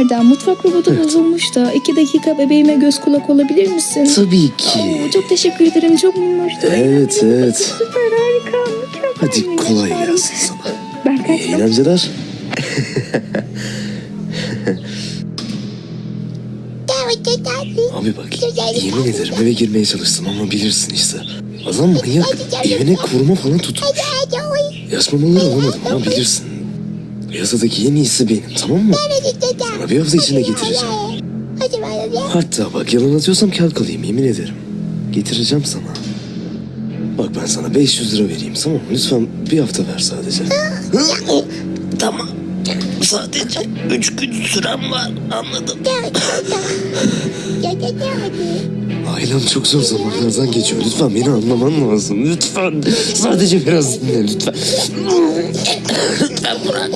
Erdem mutfak robotu bozulmuş da iki dakika bebeğime göz kulak olabilir misin? Tabii ki. Oo, çok teşekkür ederim çok minnoştu. Evet evet. Süper harika mükemmel. Hadi kolay gelsin sana. Ben İyi kaçtım. eğlenceler. Abi bak yemin ederim eve girmeye çalıştım ama bilirsin işte. Adam manyak evine koruma falan tutmuş. Yaş mamaları alamadım ama bilirsin. Piyasadaki en iyisi benim tamam mı? Sana bir hafta içinde getireceğim. Hatta bak yalan atıyorsam kağıt kalayım yemin ederim. Getireceğim sana. Bak ben sana 500 lira vereyim tamam mı? Lütfen bir hafta ver sadece. Tamam. Sadece üç gün sürem var. Anladım. Ailem çok zor zamanlardan geçiyor. Lütfen beni anlaman lazım. Lütfen. Sadece biraz dinle lütfen. Lütfen bırak.